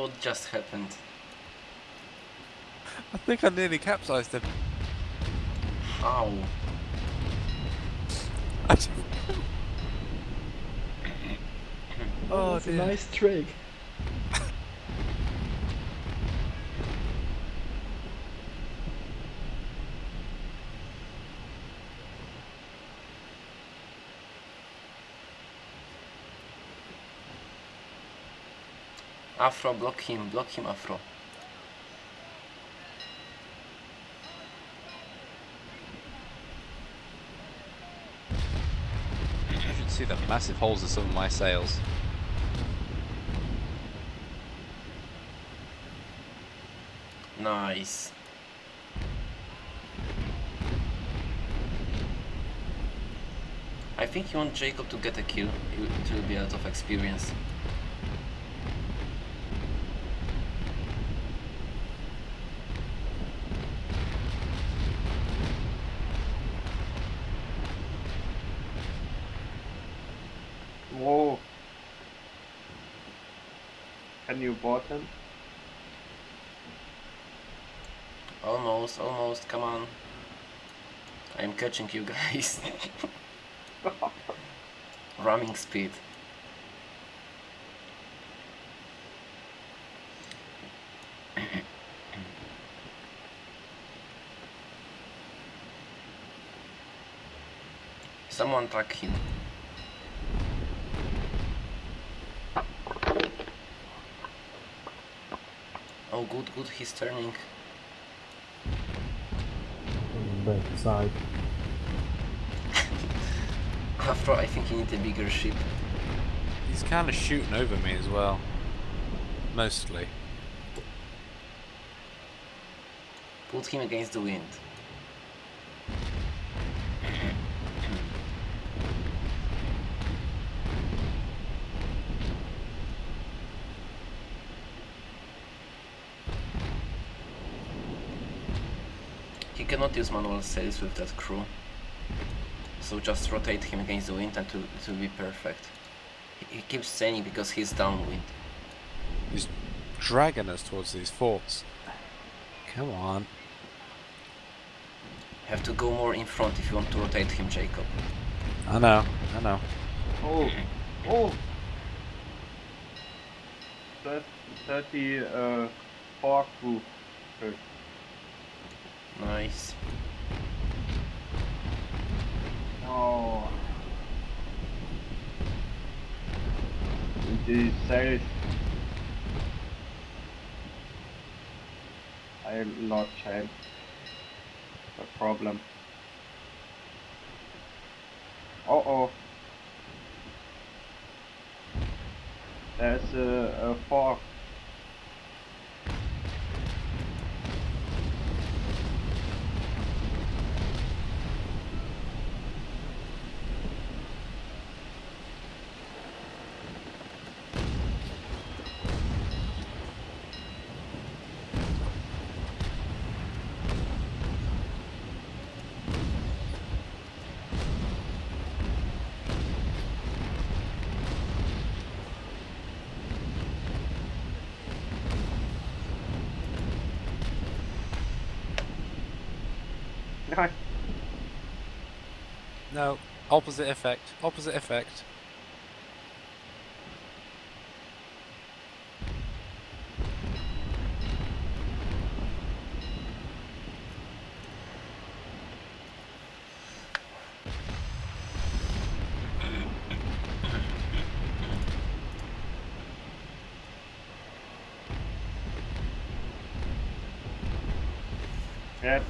What just happened? I think I nearly capsized him. How? I oh That's a nice trick. Afro, block him, block him, Afro. You should see the massive holes in some of my sails. Nice. I think you want Jacob to get a kill. It will be a lot of experience. Whoa. Can you? Almost, almost, come on. I'm catching you guys. Ramming speed. Someone track him. Oh good, good, he's turning. Back side. Afro, I think he needs a bigger ship. He's kind of shooting over me as well. Mostly. Put him against the wind. Cannot use manual sails with that crew. So just rotate him against the wind and it will, it will be perfect. He, he keeps saying because he's downwind. He's dragging us towards these forts. Come on. Have to go more in front if you want to rotate him, Jacob. I know, I know. Oh, oh. Thir- 30 uh, four crew. Nice. Oh. The sails. I lost chance. The problem. Uh oh. There's a, a fog. Nice. No, opposite effect. Opposite effect. Yep.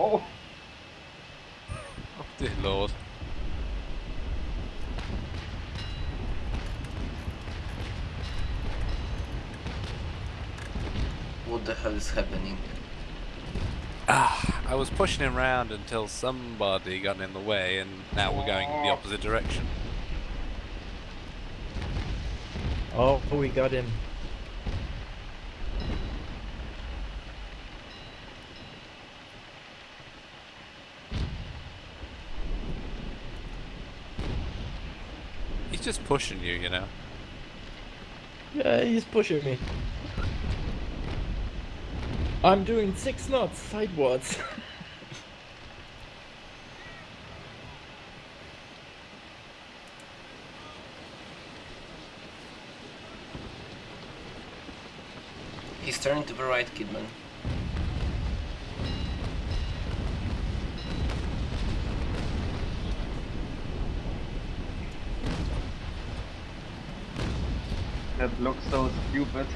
Oh, Oh dear lord. What the hell is happening? Ah, I was pushing him round until somebody got in the way, and now we're going the opposite direction. Oh, we got him. He's just pushing you, you know. Yeah, he's pushing me. I'm doing six knots sidewards. He's turning to the right, Kidman. Looks so stupid.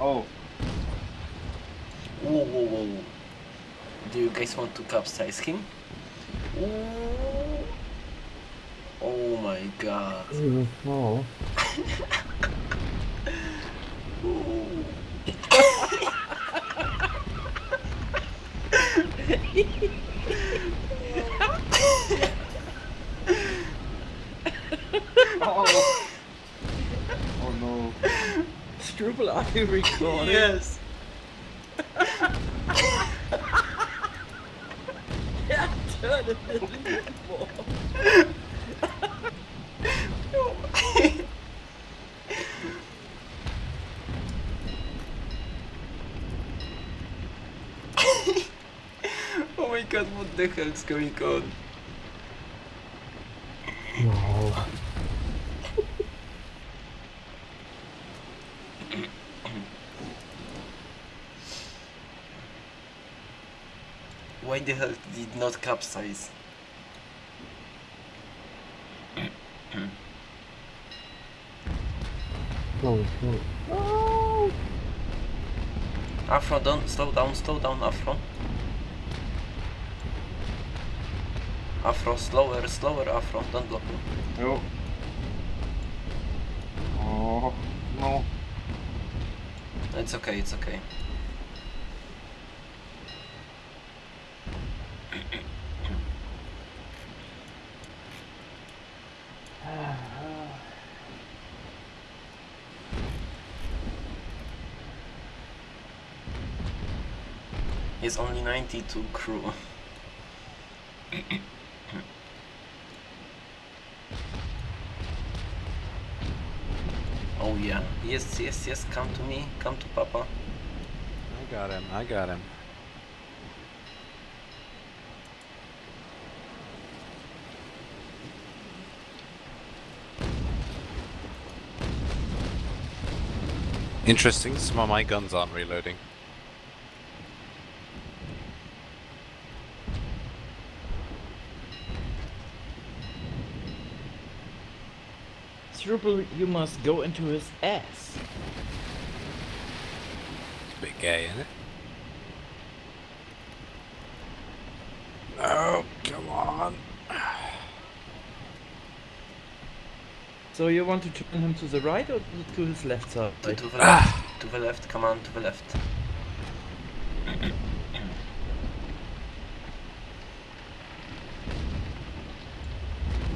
Oh, Whoa, whoa, whoa. Do you guys want to capsize him? Ooh. Oh my god. oh. Ooh. oh, oh no. Struble, are you recording? Yes. Yeah, turn it a little more. oh my god, what the hell is going on? No. The hell did not capsize? Oh, slow, slow. Oh. Afro, don't slow down, slow down, Afro. Afro, slower, slower, Afro, don't block me. No. Oh, no. It's okay, it's okay. He's only 92 crew. oh yeah. Yes, yes, yes, come to me, come to Papa. I got him. I got him. Interesting, some of my guns aren't reloading. Struble, you must go into his ass. It's a bit gay, isn't it? No, come on. So you want to turn him to the right or to his left side? To, to the ah. left, to the left, come on, to the left.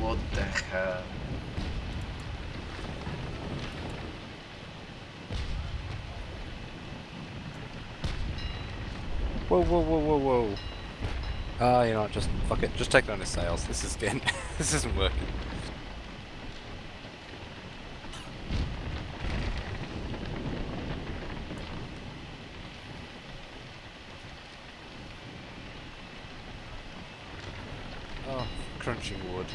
what the hell? Whoa, whoa, whoa, whoa, whoa. Ah, you know what, just fuck it, just take it on his sails. This is getting, this isn't working. Oh, crunching wood.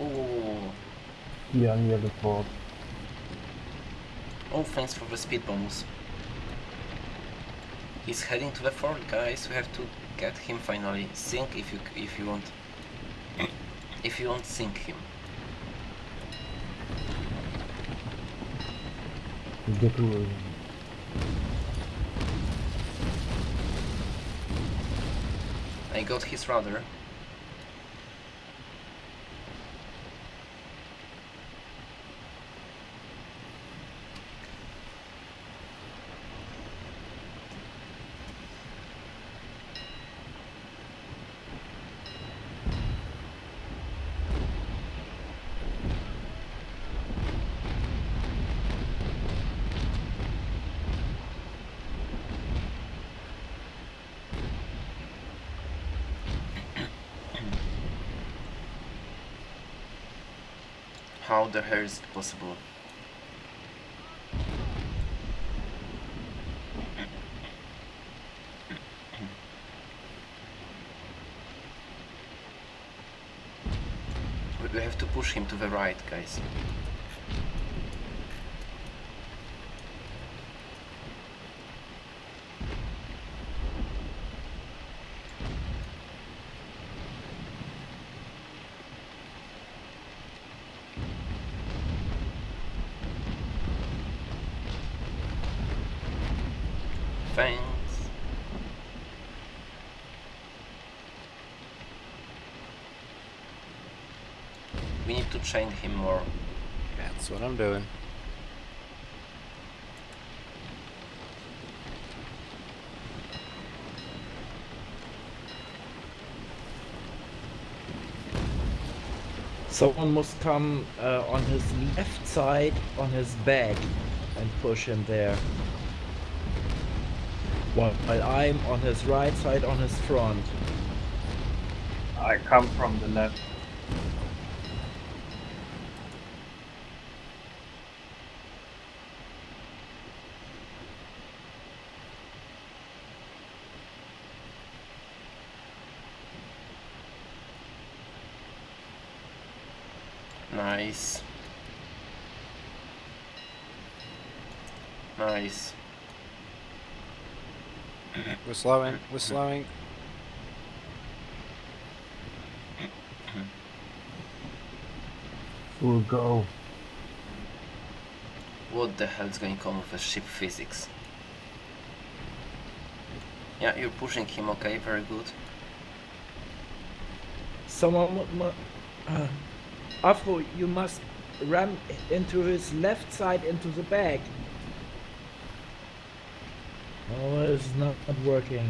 Oh, Yeah, near the fort. oh, thanks for the speed bonus. He's heading to the fort, guys. We have to get him finally. Sink if you if you want. If you want, sink him. Get to I got his rudder. How the hell is it possible? We- have to push him to the right, guys. Thanks. We need to train him more. That's what I'm doing. Someone must come uh, on his left side on his back and push him there. While, while I'm on his right side on his front. I come from the left. Nice. Nice. We're slowing. We're slowing. We'll go. What the hell is going on with the ship physics? Yeah, you're pushing him, okay, very good. Someone mu- mu- uh, Afro, you must ram into his left side into the back. Oh, it's not working.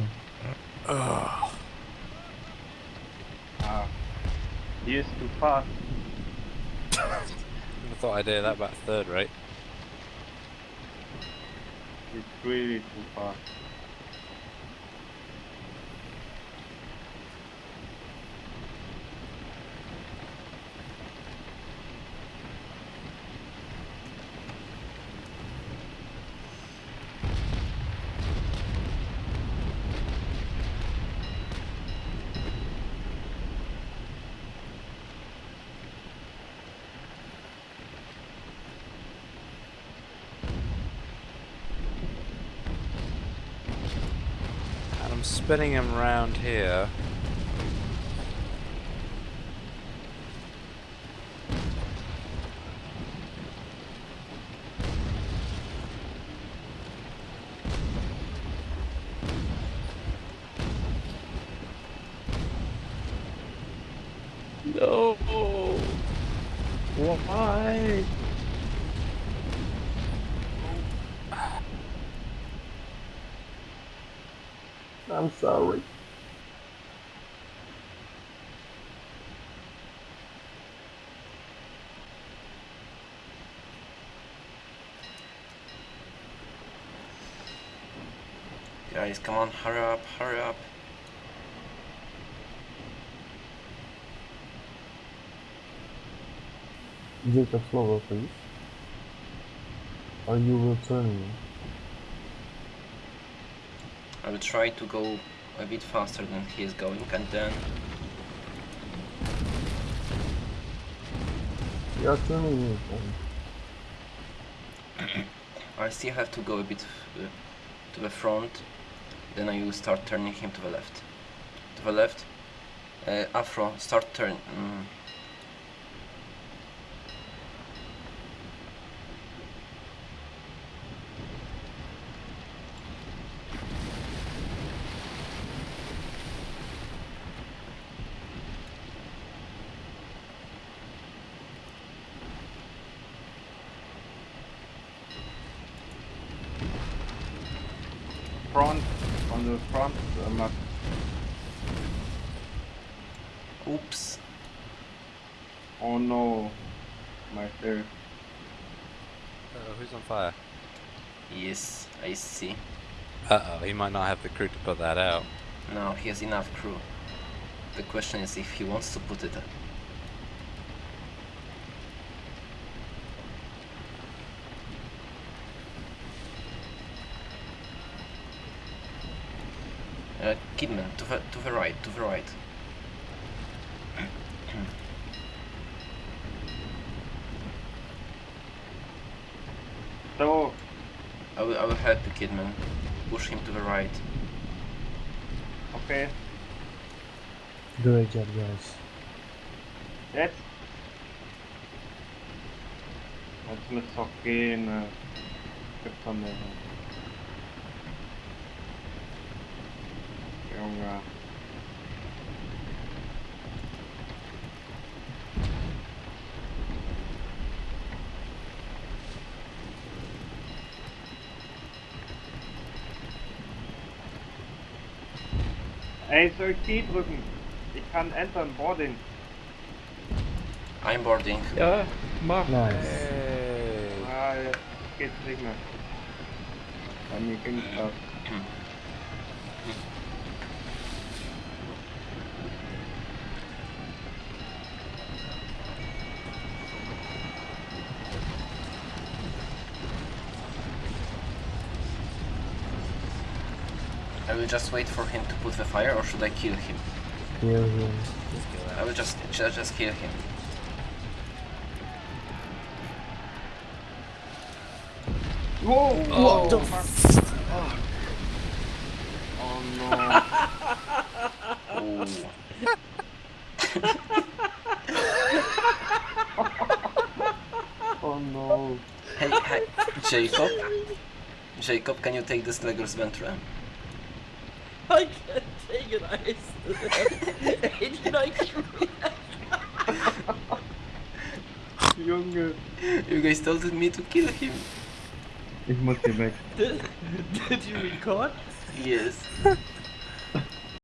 Ugh. Ah. He is too fast. I thought I'd hear that about third right? He's really too fast. Spinning him round here. No. Why? I'm sorry. Guys, come on, hurry up, hurry up. Take a slower, please. Are you returning? I will try to go a bit faster than he is going and then You are turning me. I still have to go a bit uh, to the front then I will start turning him to the left. To the left. Uh, Afro, start turn. Mm. Front, on the front uh, map. Oops. Oh no. My fair. Uh, who's on fire? Yes, I see. Uh oh, he might not have the crew to put that out. No, he has enough crew. The question is if he wants to put it. Uh, Kidman, to the, to the right, to the right. So, I will, I will help the Kidman. Push him to the right. okay. Great job, guys. Jetzt? Jetzt müsste es Junge. Ey, soll ich die drücken? Ich kann Enter Boarding. I'm boarding. Ja, mach. Nice. Hey. Ah, jetzt geht's nicht mehr. Bei mir ging's das. Just wait for him to put the fire, or should I kill him? Kill him. Just kill I will just just, just kill him. Whoa! What the Oh no! Oh. Oh no! Hey, hey, Jacob. Jacob, can you take this Le Gros Ventre? I can't take it. I it's like Junge! You guys told me to kill him. Ich muss hier weg. did, did you record? Yes.